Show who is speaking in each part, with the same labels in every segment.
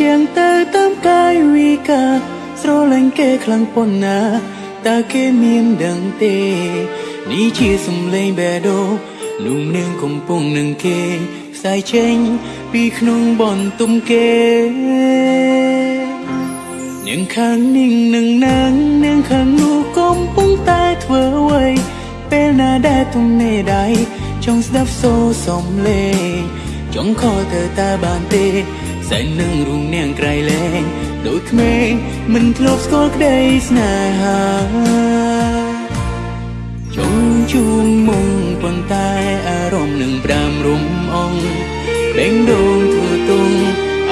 Speaker 1: ជាងទៅតាមកាយវិការស្រលាញ់គេខ្លាំងប៉ុណ្ណាតើគេមានដឹងទេនេះជាសំឡេងបេះដូងលោកនាងកំពុងនឹងគេខ្សែចេញពីក្នុងបន្ទុំគេនាងខាងនាងនឹងនាងនាងខាងនោះកំពុងតែធ្វើអ្វីពេលណាដែលទំនេរដៃចង់ស្ដាប់សូរសំឡេងចង់ខលទៅតែបានទេ សែននឹងរូងនាងក្រៃលែងដូចក្មេងមិនធ្លាប់ស្គាល់ក្តីស្នេហាចង់ជួងមុងប៉ុន្តែអារម្មណ៍នឹងប្រាំរំអងបេងដូងធ្វើទុង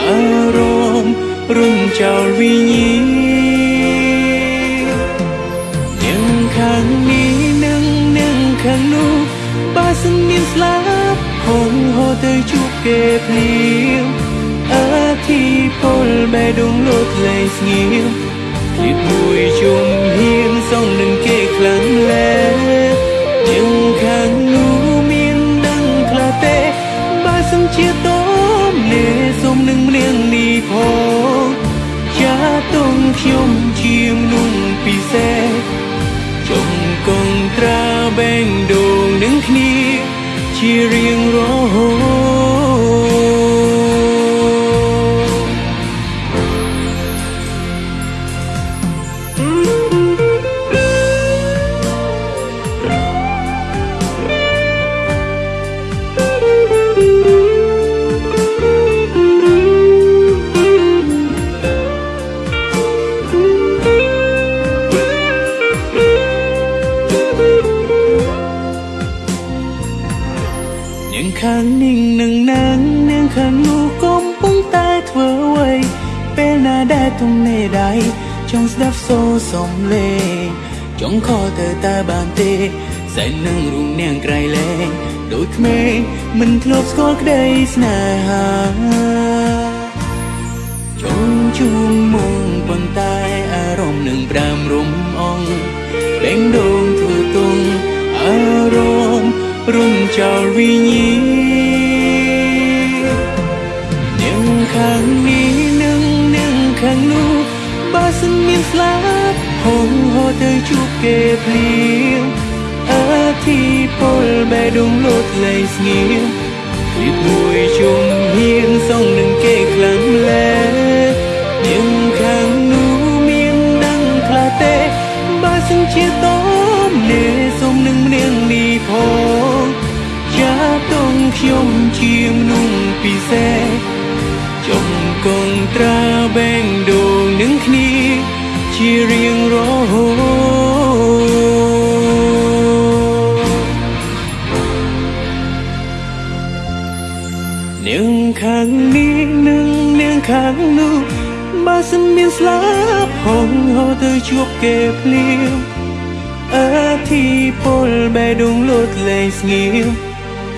Speaker 1: អារម្មណ៍រុំចោលវិញ្ញាណยังខាងនេះនឹងនឹងខាងនោះបើសិនមានស្លាប់ហងហូរទៅជួបគេភ្លាម អធិពលបេះដូងលោតលែងស្ងៀមគិតមួយជុំហ៊ានសងនឹងគេខ្លាំងលែยังខាងនោះមានដឹងខ្លះទេបើសិនជាតមលេសុំនឹងម្នាងនេះផងចាតុងខ្ញុំជាមនុស្សពិសេសចង់កងត្រាបេងដូងនឹងគ្នាជារៀងរហូនា ខាងนิ่งនឹងនាងនាងខាងនោះកំពុងតែធ្វើអ្វីពេលណាដែលទំនេរដៃចង់ស្ដាប់សូរសំឡេងចង់ខលទៅតែបានទេសែននឹងរូងនាងក្រៃលែងដូចក្មេងមិនធ្លាប់ស្គាល់ក្តីស្នេហាចង់ជួងមុងប៉ុន្តែអារម្មណ៍នឹងប្រាំរំ រុំចោលវិញ្ញាណនាងខាងនេះនឹងនាងខាងនោះបើសិនមានស្លាប់ហងហូរទៅជួបគេភ្លាមអធិពលបេះដូងលោតលែងស្ងៀមគិតមួយជុំហ៊ានសងនឹងគេខ្លាំងលែនាងខាងនោះមានដឹងខ្លះទេបើសិនជាតមលេសុំនឹងម្នាងនេះផងចាតុង ខ្ញុំជាមនុស្សពិសេសចង់កងត្រាបេងដូងនឹងគ្នា ជារៀងរហូតនាងខាងនេះនឹងនាងខាងនោះបើសិនមានស្លាប់ហងហូរទៅជួបគេភ្លាមអធិពលបេះដូងលោតលែងស្ងៀម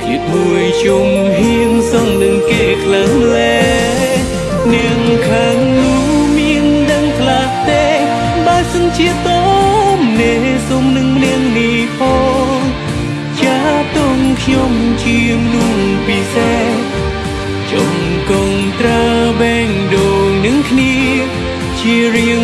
Speaker 1: គិតមួយជុំហ៊ានសងនឹងគេខ្លាំងលែនាងខាងនោះមានដឹងខ្លះទេបើសិនជាតមនេសុំនឹងនាងនេះផងចាតុងខ្ញុំជាមនុស្សពិសេសចង់កងត្រាបេងដូងនឹងគ្នាជារៀង